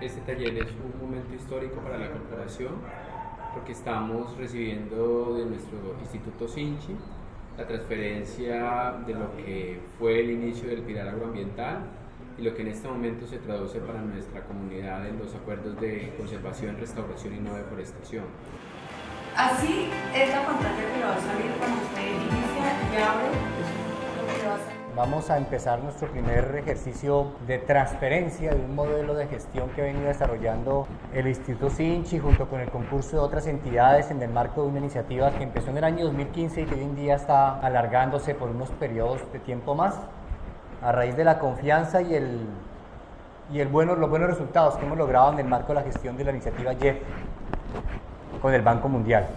Este taller es un momento histórico para la corporación porque estamos recibiendo de nuestro Instituto Sinchi la transferencia de lo que fue el inicio del pilar agroambiental y lo que en este momento se traduce para nuestra comunidad en los acuerdos de conservación, restauración y no deforestación. Así es la pantalla que va a salir Vamos a empezar nuestro primer ejercicio de transferencia de un modelo de gestión que ha venido desarrollando el Instituto Sinchi junto con el concurso de otras entidades en el marco de una iniciativa que empezó en el año 2015 y que hoy en día está alargándose por unos periodos de tiempo más a raíz de la confianza y, el, y el bueno, los buenos resultados que hemos logrado en el marco de la gestión de la iniciativa JEF con el Banco Mundial.